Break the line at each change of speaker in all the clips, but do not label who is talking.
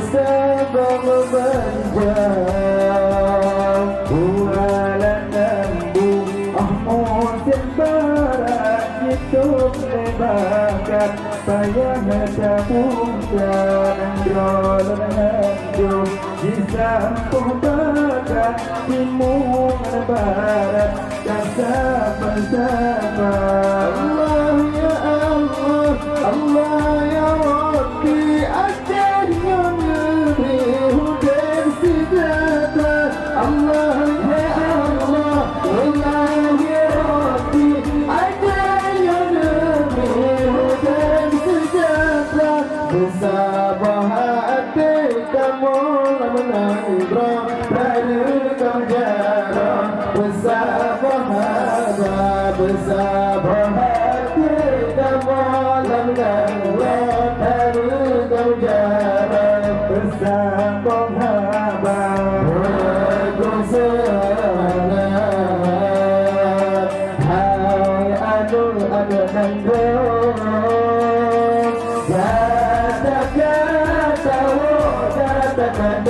bersama memandang
Kualanan Ah musim barat hidup lebakan Saya mencabungkan Rolan hanjung Di sampung barat Timur barat Kasar bersama
Allah sabah hati kamu lamana ibrah Instagram.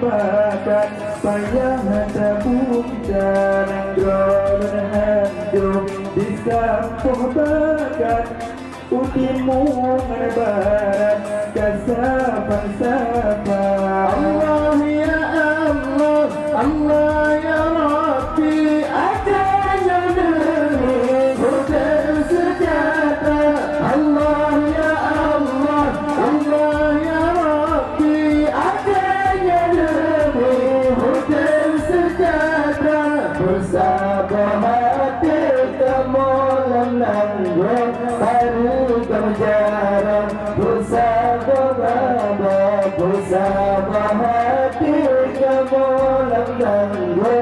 Bye. Sapa, Sapa.
Mahati Kamolam Nangwa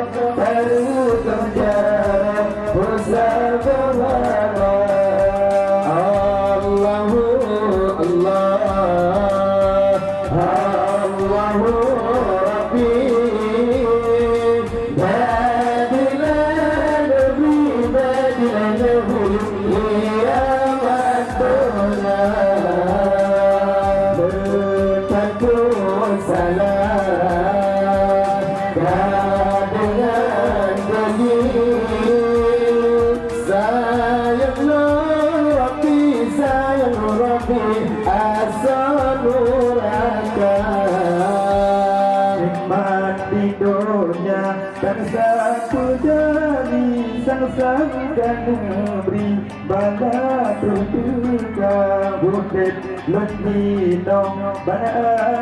Yeah.
ridhonya Dan sang pujani sang sang dan memberi Bala tutuka Bana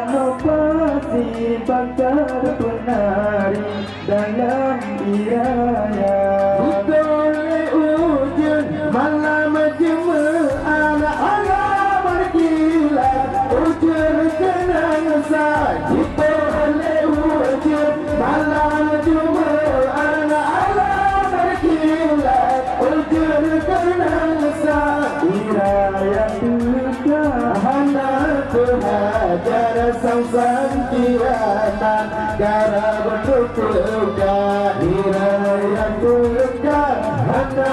anovasi bakar penari Dalam irama
tuhajar sang-sang kianan Gara bertutuka Hiraya tuka Hana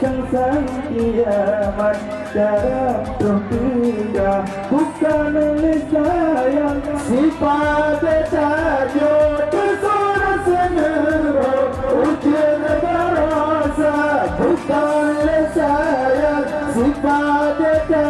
sang kiamat Dalam terpindah Bukan oleh sayang
Sifat tajud Tersorot senyuruh Ujian berasa Bukan oleh sayang Sifat tajud